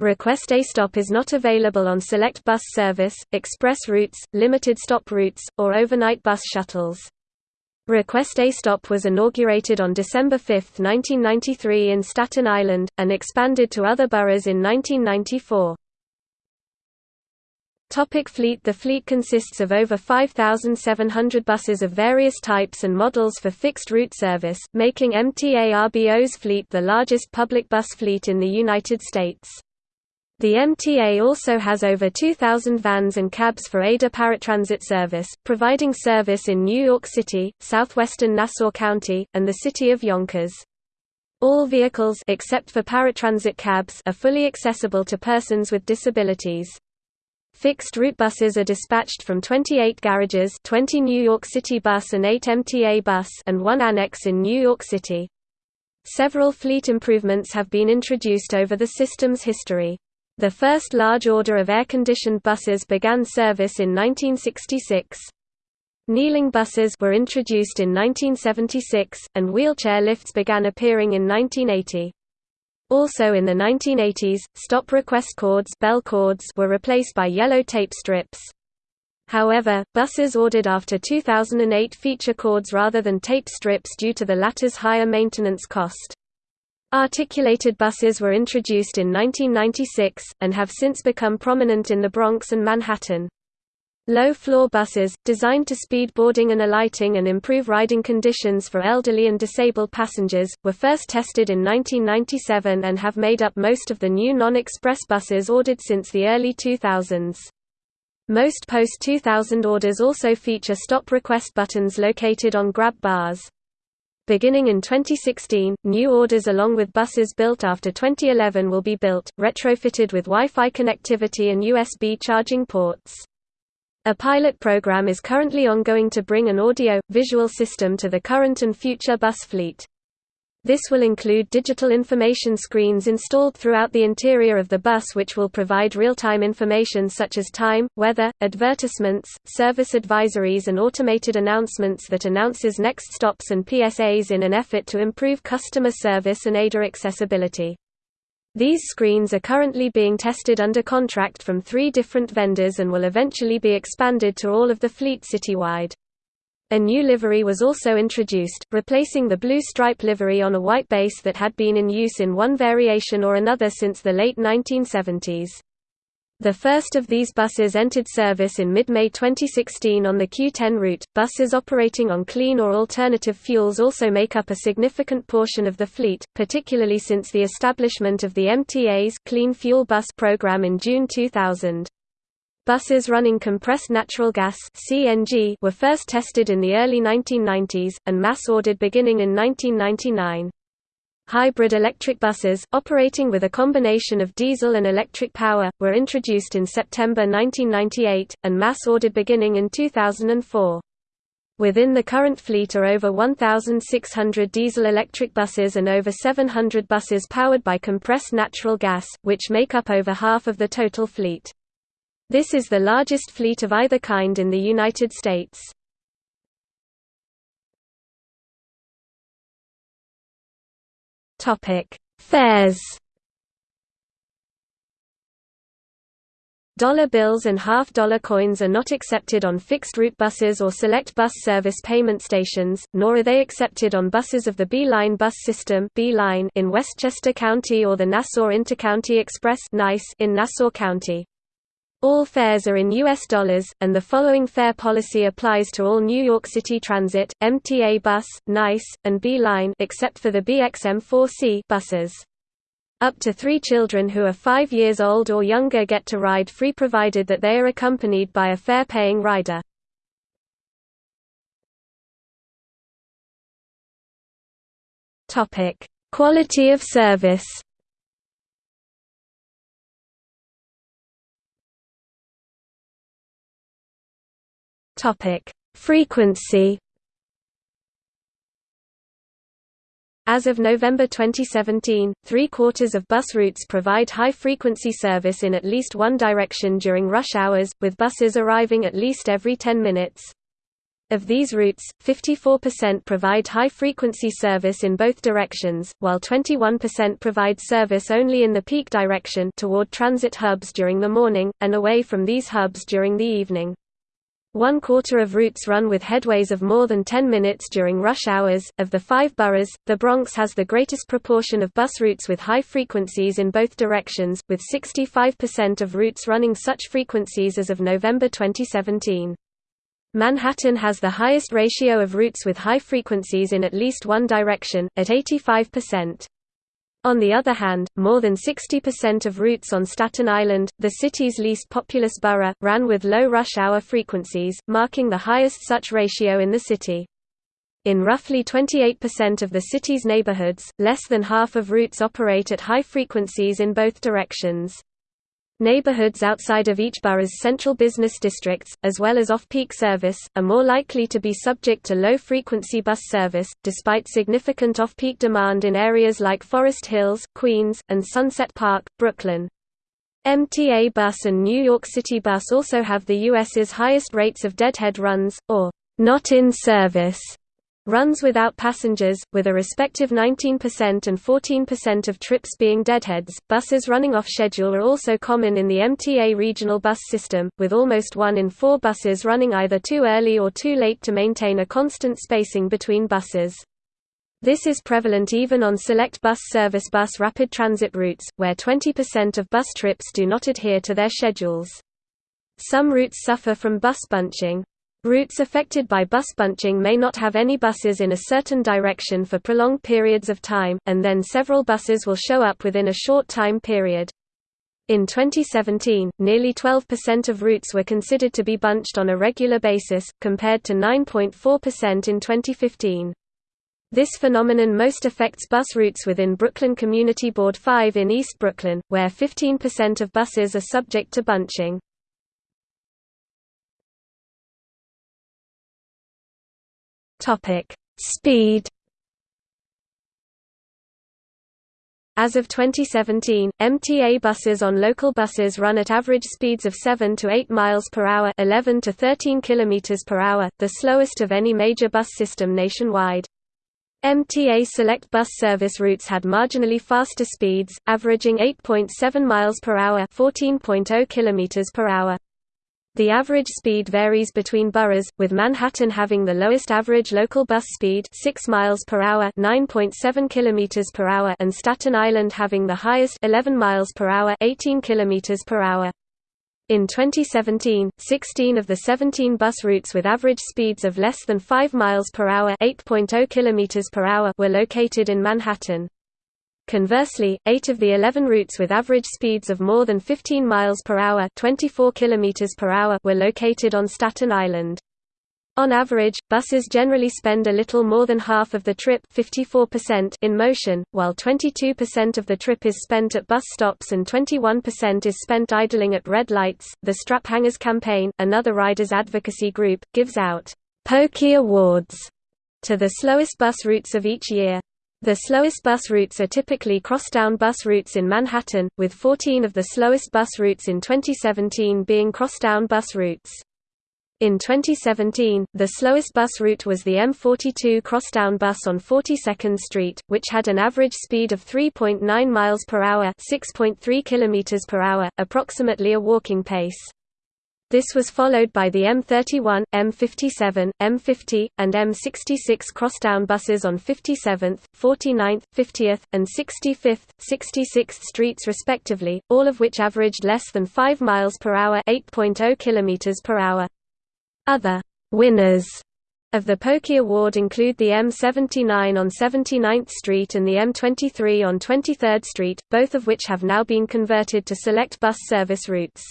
Request a stop is not available on select bus service, express routes, limited stop routes, or overnight bus shuttles. Request a Stop was inaugurated on December 5, 1993 in Staten Island, and expanded to other boroughs in 1994. Topic fleet The fleet consists of over 5,700 buses of various types and models for fixed route service, making MTA RBO's fleet the largest public bus fleet in the United States. The MTA also has over 2,000 vans and cabs for ADA paratransit service, providing service in New York City, southwestern Nassau County, and the city of Yonkers. All vehicles except for paratransit cabs are fully accessible to persons with disabilities. Fixed route buses are dispatched from 28 garages 20 New York City bus and 8 MTA bus and one annex in New York City. Several fleet improvements have been introduced over the system's history. The first large order of air-conditioned buses began service in 1966. Kneeling buses were introduced in 1976, and wheelchair lifts began appearing in 1980. Also in the 1980s, stop request cords, bell cords were replaced by yellow tape strips. However, buses ordered after 2008 feature cords rather than tape strips due to the latter's higher maintenance cost. Articulated buses were introduced in 1996, and have since become prominent in the Bronx and Manhattan. Low-floor buses, designed to speed boarding and alighting and improve riding conditions for elderly and disabled passengers, were first tested in 1997 and have made up most of the new non-express buses ordered since the early 2000s. Most post-2000 orders also feature stop request buttons located on grab bars. Beginning in 2016, new orders along with buses built after 2011 will be built, retrofitted with Wi-Fi connectivity and USB charging ports. A pilot program is currently ongoing to bring an audio-visual system to the current and future bus fleet. This will include digital information screens installed throughout the interior of the bus which will provide real-time information such as time, weather, advertisements, service advisories and automated announcements that announces next stops and PSAs in an effort to improve customer service and ADA accessibility. These screens are currently being tested under contract from three different vendors and will eventually be expanded to all of the fleet citywide. A new livery was also introduced, replacing the blue stripe livery on a white base that had been in use in one variation or another since the late 1970s. The first of these buses entered service in mid-May 2016 on the Q10 route. Buses operating on clean or alternative fuels also make up a significant portion of the fleet, particularly since the establishment of the MTA's Clean Fuel Bus program in June 2000. Buses running compressed natural gas (CNG) were first tested in the early 1990s and mass-ordered beginning in 1999. Hybrid electric buses, operating with a combination of diesel and electric power, were introduced in September 1998, and mass-ordered beginning in 2004. Within the current fleet are over 1,600 diesel-electric buses and over 700 buses powered by compressed natural gas, which make up over half of the total fleet. This is the largest fleet of either kind in the United States. Topic: Fares. Dollar bills and half-dollar coins are not accepted on fixed-route buses or select bus service payment stations, nor are they accepted on buses of the B-Line bus system in Westchester County or the Nassau Intercounty Express in Nassau County. All fares are in U.S. dollars, and the following fare policy applies to all New York City Transit, MTA Bus, NICE, and B-Line except for the BXM4C buses. Up to three children who are five years old or younger get to ride free provided that they are accompanied by a fare-paying rider. Quality of service Topic: Frequency. As of November 2017, three-quarters of bus routes provide high-frequency service in at least one direction during rush hours, with buses arriving at least every 10 minutes. Of these routes, 54% provide high-frequency service in both directions, while 21% provide service only in the peak direction toward transit hubs during the morning, and away from these hubs during the evening. One quarter of routes run with headways of more than 10 minutes during rush hours. Of the five boroughs, the Bronx has the greatest proportion of bus routes with high frequencies in both directions, with 65% of routes running such frequencies as of November 2017. Manhattan has the highest ratio of routes with high frequencies in at least one direction, at 85%. On the other hand, more than 60% of routes on Staten Island, the city's least populous borough, ran with low rush hour frequencies, marking the highest such ratio in the city. In roughly 28% of the city's neighborhoods, less than half of routes operate at high frequencies in both directions. Neighborhoods outside of each borough's central business districts, as well as off-peak service, are more likely to be subject to low-frequency bus service, despite significant off-peak demand in areas like Forest Hills, Queens, and Sunset Park, Brooklyn. MTA Bus and New York City Bus also have the U.S.'s highest rates of deadhead runs, or not in service, Runs without passengers, with a respective 19% and 14% of trips being deadheads. Buses running off schedule are also common in the MTA regional bus system, with almost one in four buses running either too early or too late to maintain a constant spacing between buses. This is prevalent even on select bus service bus rapid transit routes, where 20% of bus trips do not adhere to their schedules. Some routes suffer from bus bunching, Routes affected by bus bunching may not have any buses in a certain direction for prolonged periods of time, and then several buses will show up within a short time period. In 2017, nearly 12% of routes were considered to be bunched on a regular basis, compared to 9.4% in 2015. This phenomenon most affects bus routes within Brooklyn Community Board 5 in East Brooklyn, where 15% of buses are subject to bunching. Topic: Speed. As of 2017, MTA buses on local buses run at average speeds of 7 to 8 miles per hour, 11 to 13 kilometers per hour, the slowest of any major bus system nationwide. MTA Select bus service routes had marginally faster speeds, averaging 8.7 miles per hour, 14.0 kilometers per hour. The average speed varies between boroughs, with Manhattan having the lowest average local bus speed 6 miles per hour, 9.7 kilometers per hour, and Staten Island having the highest 11 miles per hour, 18 kilometers per hour. In 2017, 16 of the 17 bus routes with average speeds of less than 5 miles per hour, 8.0 kilometers per hour were located in Manhattan. Conversely, 8 of the 11 routes with average speeds of more than 15 miles per hour, 24 kilometers per hour were located on Staten Island. On average, buses generally spend a little more than half of the trip 54% in motion, while 22% of the trip is spent at bus stops and 21% is spent idling at red lights. The Straphangers campaign, another riders advocacy group, gives out Pokey Awards to the slowest bus routes of each year. The slowest bus routes are typically crosstown bus routes in Manhattan, with 14 of the slowest bus routes in 2017 being crosstown bus routes. In 2017, the slowest bus route was the M42 crosstown bus on 42nd Street, which had an average speed of 3.9 miles per hour, 6.3 kilometers per hour, approximately a walking pace. This was followed by the M31, M57, M50, and M66 crosstown buses on 57th, 49th, 50th, and 65th, 66th streets respectively, all of which averaged less than 5 miles per hour, 8.0 km per hour. Other winners of the Pokey Award include the M79 on 79th Street and the M23 on 23rd Street, both of which have now been converted to select bus service routes.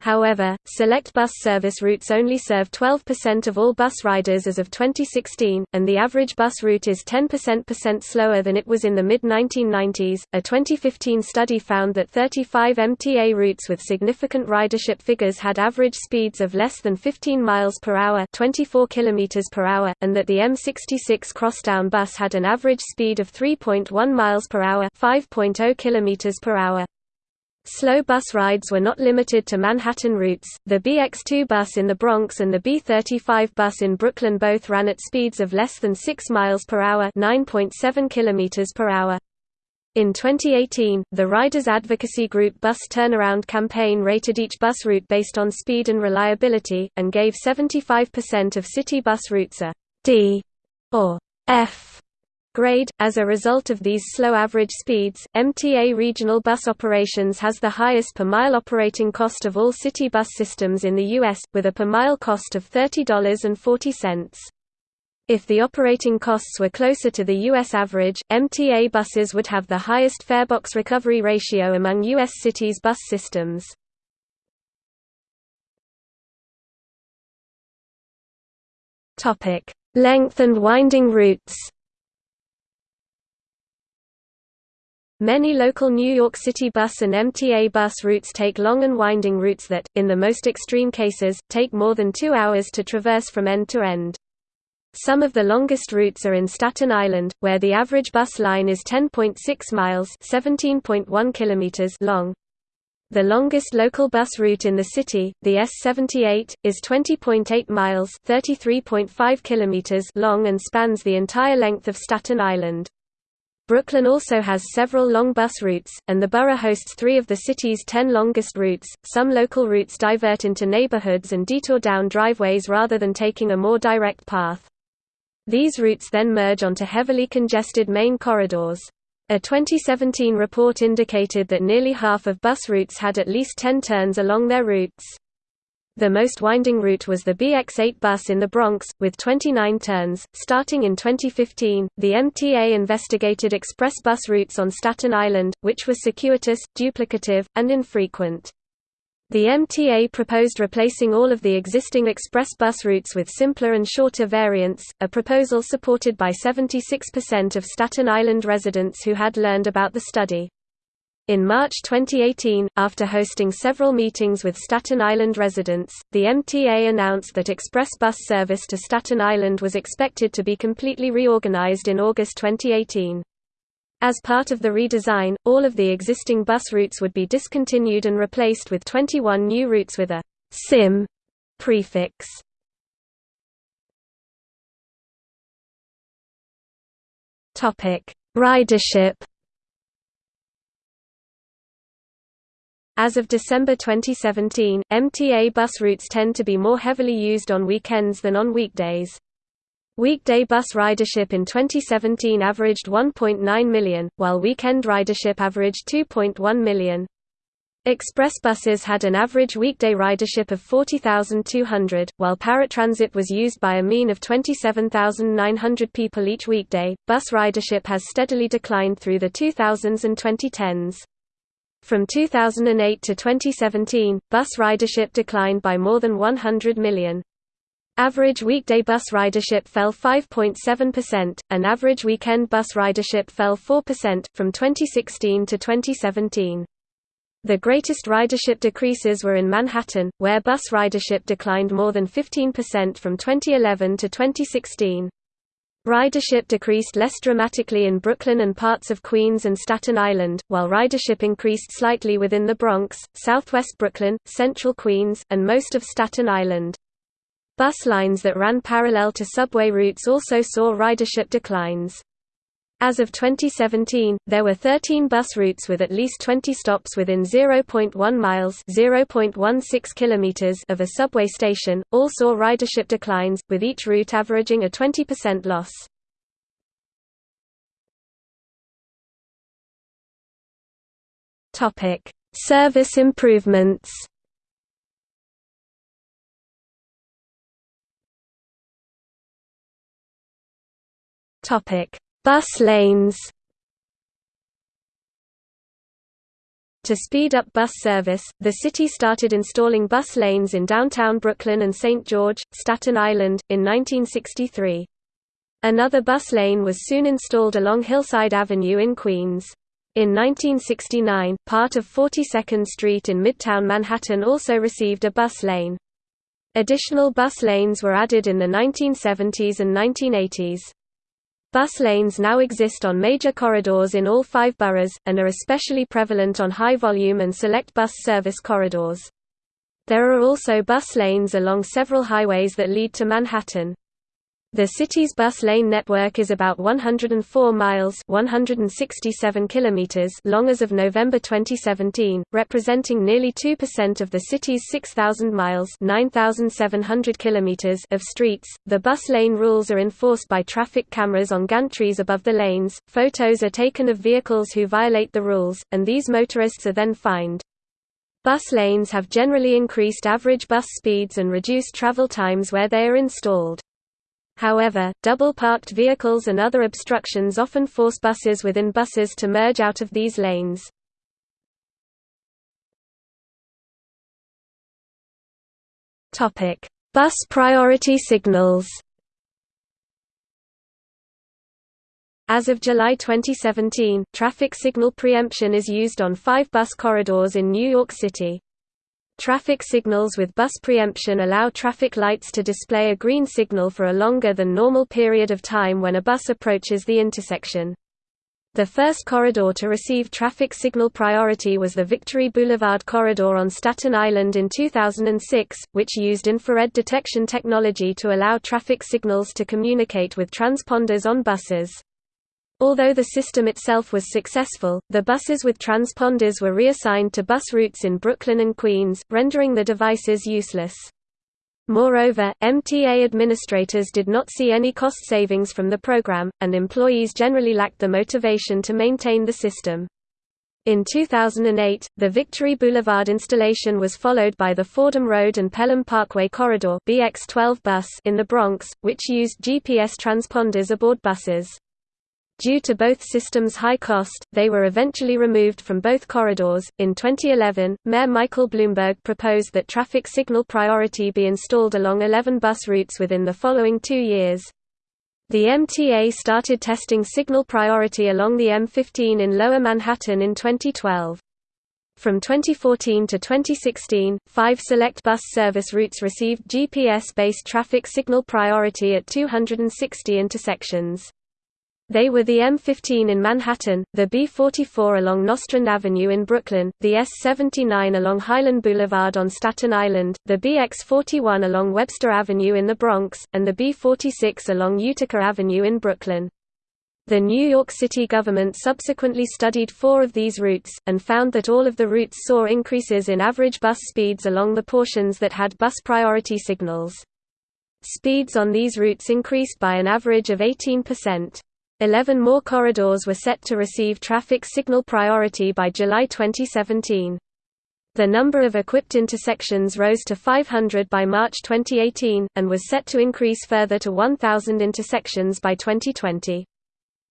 However, select bus service routes only serve 12% of all bus riders as of 2016, and the average bus route is 10% slower than it was in the mid-1990s. A 2015 study found that 35 MTA routes with significant ridership figures had average speeds of less than 15 miles per hour, 24 kilometers per hour, and that the M66 crosstown bus had an average speed of 3.1 miles per hour, 5.0 kilometers per hour. Slow bus rides were not limited to Manhattan routes. The BX2 bus in the Bronx and the B35 bus in Brooklyn both ran at speeds of less than 6 miles per hour, 9.7 kilometers per hour. In 2018, the riders advocacy group Bus Turnaround campaign rated each bus route based on speed and reliability and gave 75% of city bus routes a D or F grade. As a result of these slow average speeds, MTA regional bus operations has the highest per mile operating cost of all city bus systems in the U.S., with a per mile cost of $30.40. If the operating costs were closer to the U.S. average, MTA buses would have the highest farebox recovery ratio among U.S. cities bus systems. Length and winding routes Many local New York City bus and MTA bus routes take long and winding routes that, in the most extreme cases, take more than two hours to traverse from end to end. Some of the longest routes are in Staten Island, where the average bus line is 10.6 miles (17.1 kilometers) long. The longest local bus route in the city, the S78, is 20.8 miles (33.5 kilometers) long and spans the entire length of Staten Island. Brooklyn also has several long bus routes, and the borough hosts three of the city's ten longest routes. Some local routes divert into neighborhoods and detour down driveways rather than taking a more direct path. These routes then merge onto heavily congested main corridors. A 2017 report indicated that nearly half of bus routes had at least 10 turns along their routes. The most winding route was the BX8 bus in the Bronx, with 29 turns. Starting in 2015, the MTA investigated express bus routes on Staten Island, which were circuitous, duplicative, and infrequent. The MTA proposed replacing all of the existing express bus routes with simpler and shorter variants, a proposal supported by 76% of Staten Island residents who had learned about the study. In March 2018, after hosting several meetings with Staten Island residents, the MTA announced that express bus service to Staten Island was expected to be completely reorganized in August 2018. As part of the redesign, all of the existing bus routes would be discontinued and replaced with 21 new routes with a «sim» prefix. Ridership As of December 2017, MTA bus routes tend to be more heavily used on weekends than on weekdays. Weekday bus ridership in 2017 averaged 1.9 million, while weekend ridership averaged 2.1 million. Express buses had an average weekday ridership of 40,200, while paratransit was used by a mean of 27,900 people each weekday. Bus ridership has steadily declined through the 2000s and 2010s. From 2008 to 2017, bus ridership declined by more than 100 million. Average weekday bus ridership fell 5.7%, and average weekend bus ridership fell 4%, from 2016 to 2017. The greatest ridership decreases were in Manhattan, where bus ridership declined more than 15% from 2011 to 2016. Ridership decreased less dramatically in Brooklyn and parts of Queens and Staten Island, while ridership increased slightly within the Bronx, southwest Brooklyn, central Queens, and most of Staten Island. Bus lines that ran parallel to subway routes also saw ridership declines. As of 2017, there were 13 bus routes with at least 20 stops within 0.1 miles (0.16 kilometers) of a subway station. All saw ridership declines, with each route averaging a 20% loss. Topic: Service improvements. Topic: Bus lanes To speed up bus service, the city started installing bus lanes in downtown Brooklyn and St. George, Staten Island, in 1963. Another bus lane was soon installed along Hillside Avenue in Queens. In 1969, part of 42nd Street in Midtown Manhattan also received a bus lane. Additional bus lanes were added in the 1970s and 1980s. Bus lanes now exist on major corridors in all five boroughs, and are especially prevalent on high-volume and select bus service corridors. There are also bus lanes along several highways that lead to Manhattan. The city's bus lane network is about 104 miles 167 kilometers long as of November 2017, representing nearly 2% of the city's 6,000 miles 9,700 kilometers of streets. The bus lane rules are enforced by traffic cameras on gantries above the lanes, photos are taken of vehicles who violate the rules, and these motorists are then fined. Bus lanes have generally increased average bus speeds and reduced travel times where they are installed. However, double-parked vehicles and other obstructions often force buses within buses to merge out of these lanes. Bus priority signals As of July 2017, traffic signal preemption is used on five bus corridors in New York City. Traffic signals with bus preemption allow traffic lights to display a green signal for a longer than normal period of time when a bus approaches the intersection. The first corridor to receive traffic signal priority was the Victory Boulevard corridor on Staten Island in 2006, which used infrared detection technology to allow traffic signals to communicate with transponders on buses. Although the system itself was successful, the buses with transponders were reassigned to bus routes in Brooklyn and Queens, rendering the devices useless. Moreover, MTA administrators did not see any cost savings from the program, and employees generally lacked the motivation to maintain the system. In 2008, the Victory Boulevard installation was followed by the Fordham Road and Pelham Parkway Corridor BX12 bus in the Bronx, which used GPS transponders aboard buses. Due to both systems' high cost, they were eventually removed from both corridors. In 2011, Mayor Michael Bloomberg proposed that traffic signal priority be installed along 11 bus routes within the following two years. The MTA started testing signal priority along the M15 in Lower Manhattan in 2012. From 2014 to 2016, five select bus service routes received GPS-based traffic signal priority at 260 intersections. They were the M15 in Manhattan, the B44 along Nostrand Avenue in Brooklyn, the S79 along Highland Boulevard on Staten Island, the BX41 along Webster Avenue in the Bronx, and the B46 along Utica Avenue in Brooklyn. The New York City government subsequently studied four of these routes, and found that all of the routes saw increases in average bus speeds along the portions that had bus priority signals. Speeds on these routes increased by an average of 18%. Eleven more corridors were set to receive traffic signal priority by July 2017. The number of equipped intersections rose to 500 by March 2018, and was set to increase further to 1,000 intersections by 2020.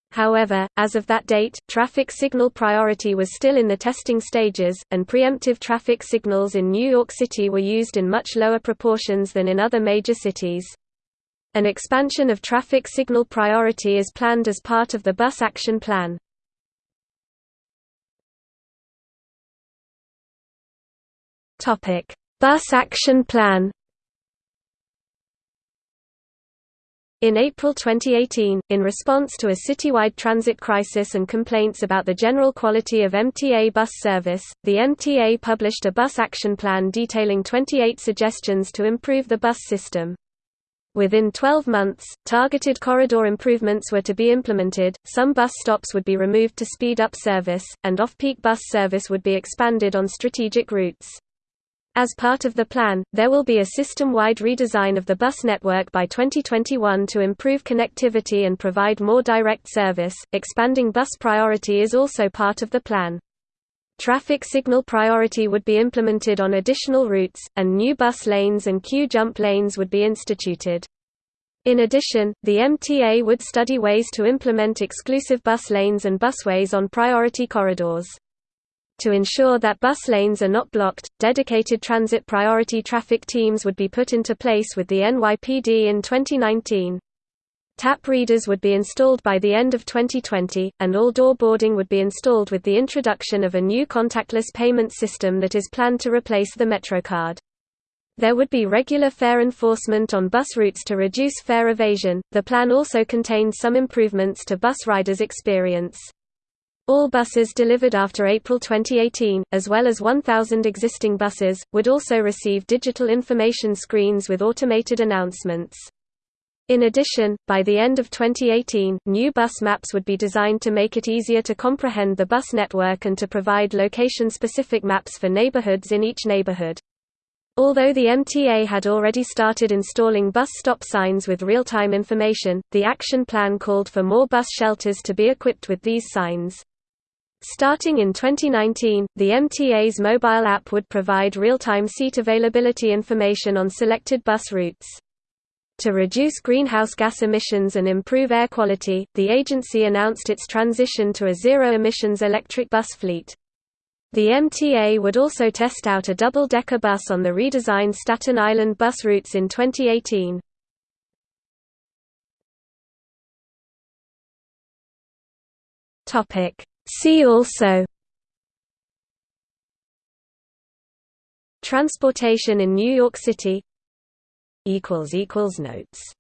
However, as of that date, traffic signal priority was still in the testing stages, and preemptive traffic signals in New York City were used in much lower proportions than in other major cities. An expansion of traffic signal priority is planned as part of the Bus Action Plan. Bus Action Plan In April 2018, in response to a citywide transit crisis and complaints about the general quality of MTA bus service, the MTA published a bus action plan detailing 28 suggestions to improve the bus system. Within 12 months, targeted corridor improvements were to be implemented, some bus stops would be removed to speed up service, and off-peak bus service would be expanded on strategic routes. As part of the plan, there will be a system-wide redesign of the bus network by 2021 to improve connectivity and provide more direct service. Expanding bus priority is also part of the plan. Traffic signal priority would be implemented on additional routes, and new bus lanes and queue jump lanes would be instituted. In addition, the MTA would study ways to implement exclusive bus lanes and busways on priority corridors. To ensure that bus lanes are not blocked, dedicated transit priority traffic teams would be put into place with the NYPD in 2019. Tap readers would be installed by the end of 2020, and all door boarding would be installed with the introduction of a new contactless payment system that is planned to replace the MetroCard. There would be regular fare enforcement on bus routes to reduce fare evasion. The plan also contained some improvements to bus riders' experience. All buses delivered after April 2018, as well as 1,000 existing buses, would also receive digital information screens with automated announcements. In addition, by the end of 2018, new bus maps would be designed to make it easier to comprehend the bus network and to provide location-specific maps for neighborhoods in each neighborhood. Although the MTA had already started installing bus stop signs with real-time information, the action plan called for more bus shelters to be equipped with these signs. Starting in 2019, the MTA's mobile app would provide real-time seat availability information on selected bus routes. To reduce greenhouse gas emissions and improve air quality, the agency announced its transition to a zero-emissions electric bus fleet. The MTA would also test out a double-decker bus on the redesigned Staten Island bus routes in 2018. Topic See also Transportation in New York City Notes